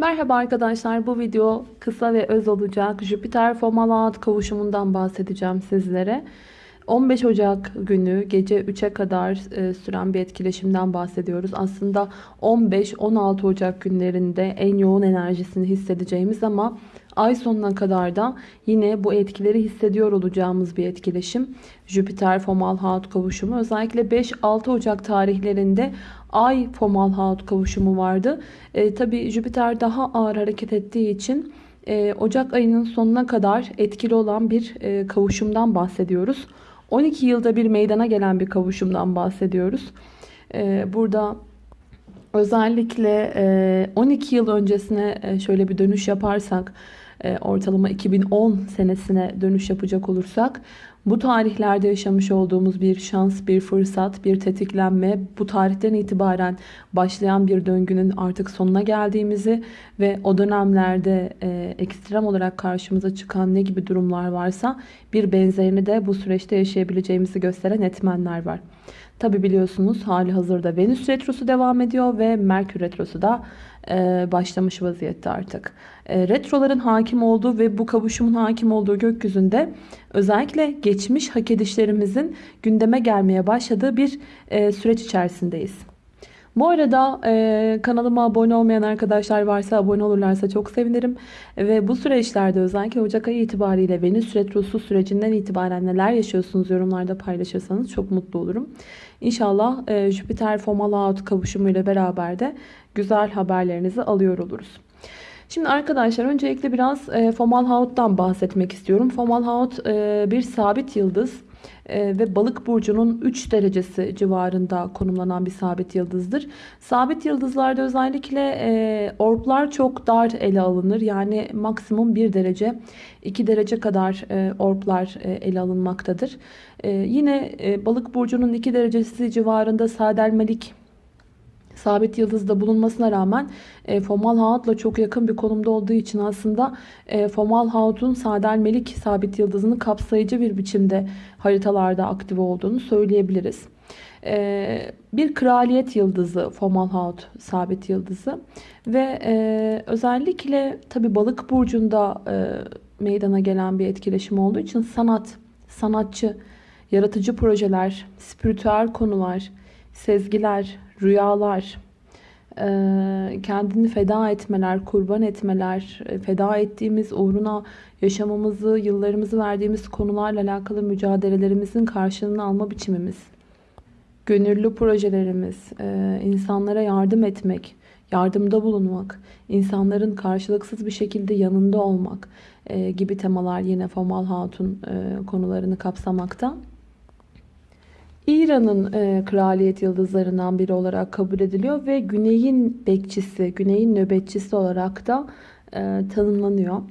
Merhaba arkadaşlar bu video kısa ve öz olacak. Jüpiter Fomalhaut kavuşumundan bahsedeceğim sizlere. 15 Ocak günü gece 3'e kadar e, süren bir etkileşimden bahsediyoruz. Aslında 15-16 Ocak günlerinde en yoğun enerjisini hissedeceğimiz ama ay sonuna kadar da yine bu etkileri hissediyor olacağımız bir etkileşim. Jüpiter Fomalhaut kavuşumu özellikle 5-6 Ocak tarihlerinde Ay Fomalhaut kavuşumu vardı. E, Tabi Jüpiter daha ağır hareket ettiği için e, Ocak ayının sonuna kadar etkili olan bir e, kavuşumdan bahsediyoruz. 12 yılda bir meydana gelen bir kavuşumdan bahsediyoruz. E, burada özellikle e, 12 yıl öncesine e, şöyle bir dönüş yaparsak e, ortalama 2010 senesine dönüş yapacak olursak bu tarihlerde yaşamış olduğumuz bir şans, bir fırsat, bir tetiklenme, bu tarihten itibaren başlayan bir döngünün artık sonuna geldiğimizi ve o dönemlerde e, ekstrem olarak karşımıza çıkan ne gibi durumlar varsa bir benzerini de bu süreçte yaşayabileceğimizi gösteren etmenler var. Tabi biliyorsunuz hali hazırda Venüs Retrosu devam ediyor ve Merkür Retrosu da e, başlamış vaziyette artık. E, retroların hakim olduğu ve bu kavuşumun hakim olduğu gökyüzünde özellikle geçmiş hak edişlerimizin gündeme gelmeye başladığı bir e, süreç içerisindeyiz. Bu arada e, kanalıma abone olmayan arkadaşlar varsa abone olurlarsa çok sevinirim. Ve bu süreçlerde özellikle Ocak ayı itibariyle Venüs Retrosu sürecinden itibaren neler yaşıyorsunuz yorumlarda paylaşırsanız çok mutlu olurum. İnşallah e, Jüpiter Fomalhaut kavuşumuyla beraber de güzel haberlerinizi alıyor oluruz. Şimdi arkadaşlar öncelikle biraz e, Fomalhaut'tan bahsetmek istiyorum. Fomalhaut e, bir sabit yıldız ve balık burcunun 3 derecesi civarında konumlanan bir sabit yıldızdır. Sabit yıldızlarda özellikle e, orblar çok dar ele alınır. Yani maksimum 1 derece 2 derece kadar e, orblar e, ele alınmaktadır. Yine balık burcunun 2 derecesi civarında sadelmelik sabit yıldızda bulunmasına rağmen e, Fomalhaut'la çok yakın bir konumda olduğu için aslında e, Fomalhaut'un Sadelmelik sabit yıldızını kapsayıcı bir biçimde haritalarda aktif olduğunu söyleyebiliriz. E, bir kraliyet yıldızı Fomalhaut sabit yıldızı ve e, özellikle tabi balık burcunda e, meydana gelen bir etkileşim olduğu için sanat, sanatçı, yaratıcı projeler, spiritüel konular, sezgiler, rüyalar, e, kendini feda etmeler, kurban etmeler, e, feda ettiğimiz uğruna yaşamamızı, yıllarımızı verdiğimiz konularla alakalı mücadelelerimizin karşılığını alma biçimimiz, gönüllü projelerimiz, e, insanlara yardım etmek, yardımda bulunmak, insanların karşılıksız bir şekilde yanında olmak gibi temalar yine Fomal Hatun konularını kapsamakta. İran'ın e, kraliyet yıldızlarından biri olarak kabul ediliyor ve güneyin bekçisi, güneyin nöbetçisi olarak da e, tanımlanıyor.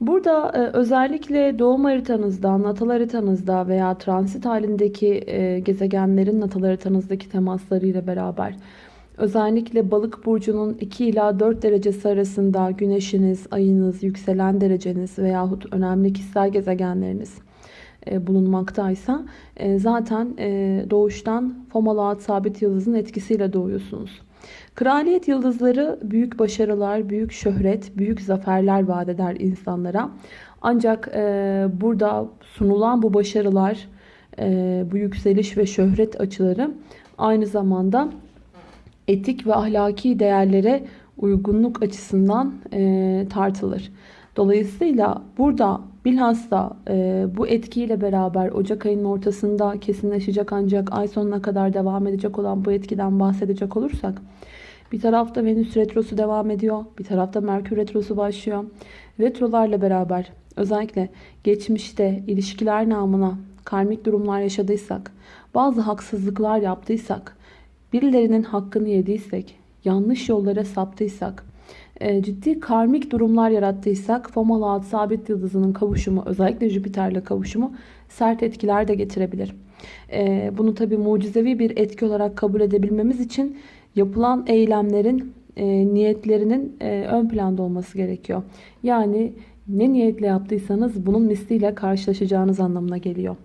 Burada e, özellikle doğum haritanızda, natal haritanızda veya transit halindeki e, gezegenlerin natal haritanızdaki temaslarıyla beraber özellikle balık burcunun 2 ila 4 derecesi arasında güneşiniz, ayınız, yükselen dereceniz veyahut önemli kişisel gezegenleriniz bulunmaktaysa e, zaten e, doğuştan Fomalhaut sabit yıldızın etkisiyle doğuyorsunuz. Kraliyet yıldızları büyük başarılar, büyük şöhret, büyük zaferler vaat eder insanlara. Ancak burada sunulan bu başarılar, bu yükseliş ve şöhret açıları aynı zamanda etik ve ahlaki değerlere uygunluk açısından tartılır. Dolayısıyla burada bilhassa e, bu etkiyle beraber Ocak ayının ortasında kesinleşecek ancak ay sonuna kadar devam edecek olan bu etkiden bahsedecek olursak bir tarafta Venüs retrosu devam ediyor. Bir tarafta Merkür retrosu başlıyor. Retrolarla beraber özellikle geçmişte ilişkiler namına karmik durumlar yaşadıysak, bazı haksızlıklar yaptıysak, birilerinin hakkını yediysek, yanlış yollara saptıysak, ciddi karmik durumlar yarattıysak Fomalhaut sabit yıldızının kavuşumu özellikle Jüpiter'le kavuşumu sert etkiler de getirebilir. E, bunu tabi mucizevi bir etki olarak kabul edebilmemiz için yapılan eylemlerin e, niyetlerinin ön planda olması gerekiyor. Yani ne niyetle yaptıysanız bunun misliyle karşılaşacağınız anlamına geliyor.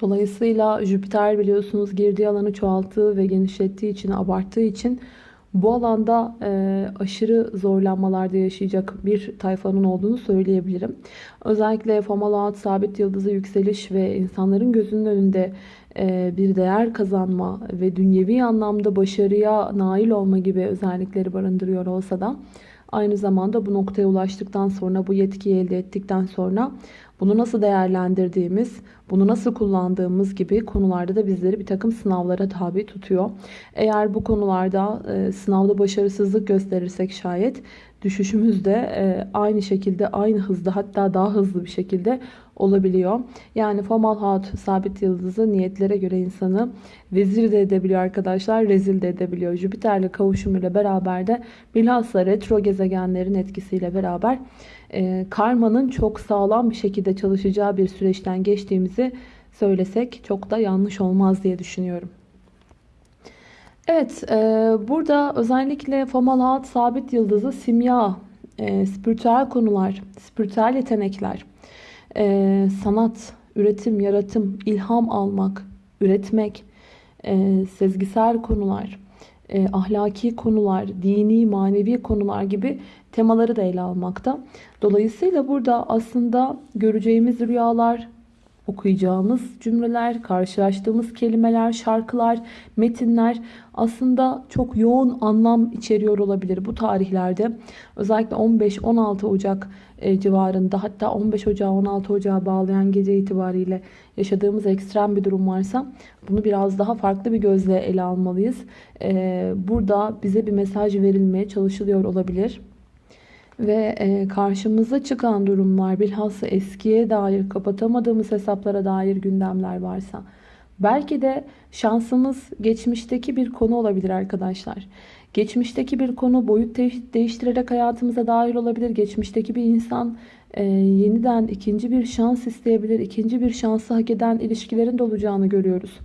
Dolayısıyla Jüpiter biliyorsunuz girdiği alanı çoğalttığı ve genişlettiği için, abarttığı için bu alanda e, aşırı zorlanmalarda yaşayacak bir tayfanın olduğunu söyleyebilirim. Özellikle Fomalhaut sabit yıldızı yükseliş ve insanların gözünün önünde e, bir değer kazanma ve dünyevi anlamda başarıya nail olma gibi özellikleri barındırıyor olsa da aynı zamanda bu noktaya ulaştıktan sonra bu yetkiyi elde ettikten sonra bunu nasıl değerlendirdiğimiz, bunu nasıl kullandığımız gibi konularda da bizleri bir takım sınavlara tabi tutuyor. Eğer bu konularda e, sınavda başarısızlık gösterirsek şayet düşüşümüz de e, aynı şekilde, aynı hızda hatta daha hızlı bir şekilde olabiliyor. Yani Fomalhaut sabit yıldızı niyetlere göre insanı vezir de edebiliyor arkadaşlar, rezil de edebiliyor. Jüpiter'le kavuşumuyla beraber de bilhassa retro gezegenlerin etkisiyle beraber e, karmanın çok sağlam bir şekilde çalışacağı bir süreçten geçtiğimizi söylesek çok da yanlış olmaz diye düşünüyorum. Evet, e, burada özellikle Fomalhaut sabit yıldızı simya, e, spiritüel konular, spiritüel yetenekler, e, sanat, üretim, yaratım, ilham almak, üretmek, e, sezgisel konular, e, ahlaki konular, dini, manevi konular gibi temaları da ele almakta. Dolayısıyla burada aslında göreceğimiz rüyalar, okuyacağımız cümleler, karşılaştığımız kelimeler, şarkılar, metinler aslında çok yoğun anlam içeriyor olabilir bu tarihlerde. Özellikle 15-16 Ocak e, civarında hatta 15 Ocağı 16 Ocağı bağlayan gece itibariyle yaşadığımız ekstrem bir durum varsa bunu biraz daha farklı bir gözle ele almalıyız. E, burada bize bir mesaj verilmeye çalışılıyor olabilir ve e, karşımıza çıkan durumlar bilhassa eskiye dair kapatamadığımız hesaplara dair gündemler varsa belki de şansımız geçmişteki bir konu olabilir arkadaşlar. Geçmişteki bir konu boyut değiştirerek hayatımıza dahil olabilir. Geçmişteki bir insan e, yeniden ikinci bir şans isteyebilir. İkinci bir şansı hak eden ilişkilerin de olacağını görüyoruz.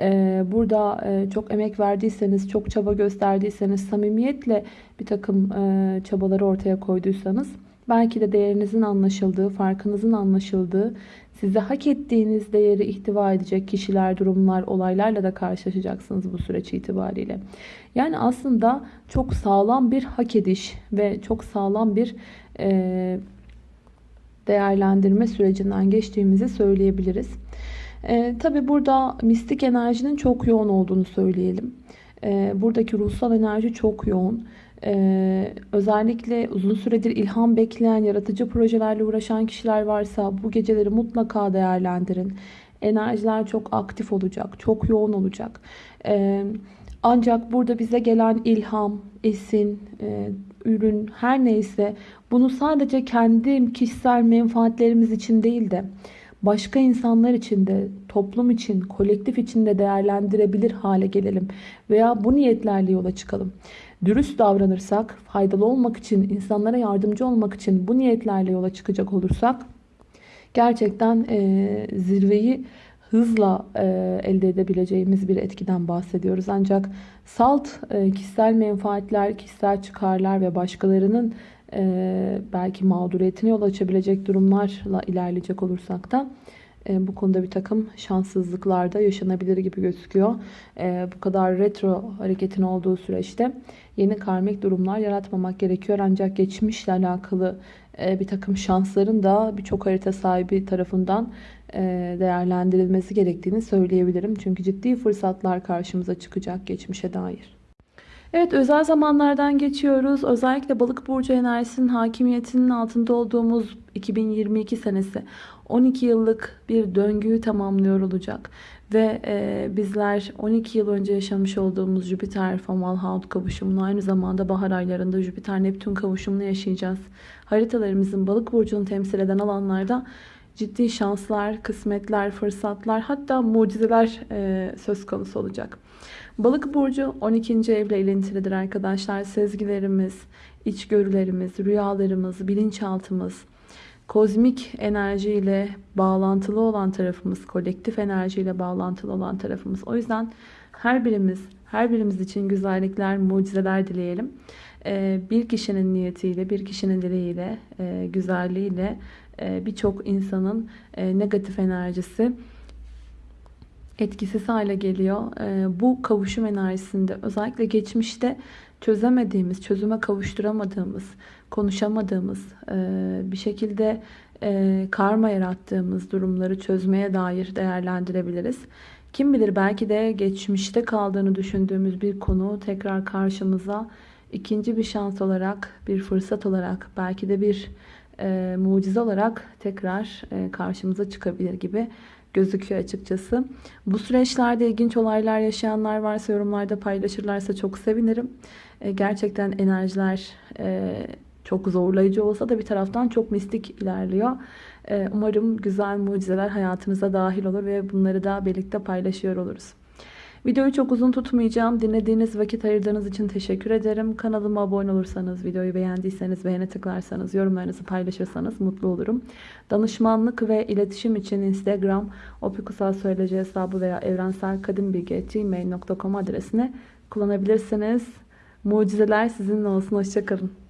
Ee, burada e, çok emek verdiyseniz, çok çaba gösterdiyseniz, samimiyetle bir takım e, çabaları ortaya koyduysanız belki de değerinizin anlaşıldığı, farkınızın anlaşıldığı, size hak ettiğiniz değeri ihtiva edecek kişiler, durumlar, olaylarla da karşılaşacaksınız bu süreç itibariyle. Yani aslında çok sağlam bir hak ediş ve çok sağlam bir e, değerlendirme sürecinden geçtiğimizi söyleyebiliriz. E, Tabi burada mistik enerjinin çok yoğun olduğunu söyleyelim. E, buradaki ruhsal enerji çok yoğun. Ee, özellikle uzun süredir ilham bekleyen, yaratıcı projelerle uğraşan kişiler varsa bu geceleri mutlaka değerlendirin. Enerjiler çok aktif olacak, çok yoğun olacak. Ee, ancak burada bize gelen ilham, esin, e, ürün her neyse bunu sadece kendi kişisel menfaatlerimiz için değil de başka insanlar için de, toplum için, kolektif için de değerlendirebilir hale gelelim. Veya bu niyetlerle yola çıkalım. Dürüst davranırsak, faydalı olmak için, insanlara yardımcı olmak için bu niyetlerle yola çıkacak olursak gerçekten e, zirveyi hızla e, elde edebileceğimiz bir etkiden bahsediyoruz. Ancak salt e, kişisel menfaatler, kişisel çıkarlar ve başkalarının e, belki mağduriyetine yol açabilecek durumlarla ilerleyecek olursak da e, bu konuda bir takım şanssızlıklar da yaşanabilir gibi gözüküyor. E, bu kadar retro hareketin olduğu süreçte yeni karmik durumlar yaratmamak gerekiyor. Ancak geçmişle alakalı e, bir takım şansların da birçok harita sahibi tarafından e, değerlendirilmesi gerektiğini söyleyebilirim. Çünkü ciddi fırsatlar karşımıza çıkacak geçmişe dair. Evet özel zamanlardan geçiyoruz. Özellikle balık burcu enerjisinin hakimiyetinin altında olduğumuz 2022 senesi 12 yıllık bir döngüyü tamamlıyor olacak. Ve e, bizler 12 yıl önce yaşamış olduğumuz Jüpiter Fomalhaut kavuşumunu aynı zamanda bahar aylarında Jüpiter Neptün kavuşumunu yaşayacağız. Haritalarımızın balık burcunu temsil eden alanlarda ciddi şanslar, kısmetler, fırsatlar hatta mucizeler e, söz konusu olacak. Balık burcu 12. evle ilintilidir arkadaşlar. Sezgilerimiz, içgörülerimiz, rüyalarımız, bilinçaltımız, kozmik enerjiyle bağlantılı olan tarafımız, kolektif enerjiyle bağlantılı olan tarafımız. O yüzden her birimiz, her birimiz için güzellikler, mucizeler dileyelim. Ee, bir kişinin niyetiyle, bir kişinin dileğiyle, e, güzelliğiyle e, birçok insanın e, negatif enerjisi etkisiz hale geliyor. Ee, bu kavuşum enerjisinde özellikle geçmişte çözemediğimiz, çözüme kavuşturamadığımız, konuşamadığımız, e, bir şekilde e, karma yarattığımız durumları çözmeye dair değerlendirebiliriz. Kim bilir belki de geçmişte kaldığını düşündüğümüz bir konu tekrar karşımıza ikinci bir şans olarak, bir fırsat olarak, belki de bir e, mucize olarak tekrar e, karşımıza çıkabilir gibi gözüküyor açıkçası. Bu süreçlerde ilginç olaylar yaşayanlar varsa yorumlarda paylaşırlarsa çok sevinirim. E, gerçekten enerjiler e, çok zorlayıcı olsa da bir taraftan çok mistik ilerliyor. E, umarım güzel mucizeler hayatımıza dahil olur ve bunları da birlikte paylaşıyor oluruz. Videoyu çok uzun tutmayacağım. Dinlediğiniz vakit ayırdığınız için teşekkür ederim. Kanalıma abone olursanız, videoyu beğendiyseniz beğene tıklarsanız, yorumlarınızı paylaşırsanız mutlu olurum. Danışmanlık ve iletişim için Instagram, opikusal hesabı veya evrenselkadimbilgi.gmail.com adresine kullanabilirsiniz. Mucizeler sizinle olsun. Hoşçakalın.